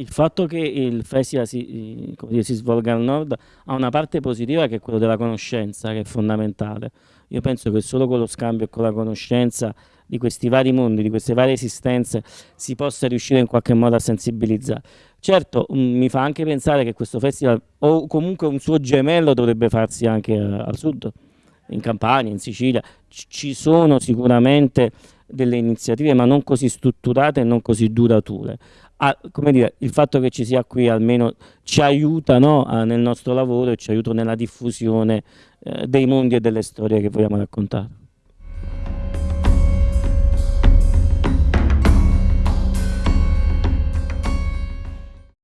il fatto che il festival si, dire, si, svolga al nord ha una parte positiva che è quella della conoscenza, che è fondamentale. Io penso che solo con lo scambio e con la conoscenza di questi vari mondi, di queste varie esistenze, si possa riuscire in qualche modo a sensibilizzare. Certo, mm, mi fa anche pensare che questo festival, o comunque un suo gemello, dovrebbe farsi anche uh, al sud, in Campania, in Sicilia. Ci sono sicuramente delle iniziative, ma non così strutturate e non così durature. Ah, dire, il fatto che ci sia qui almeno ci aiuta no, a, nel nostro lavoro e ci aiuta nella diffusione eh, dei mondi e delle storie che vogliamo raccontare.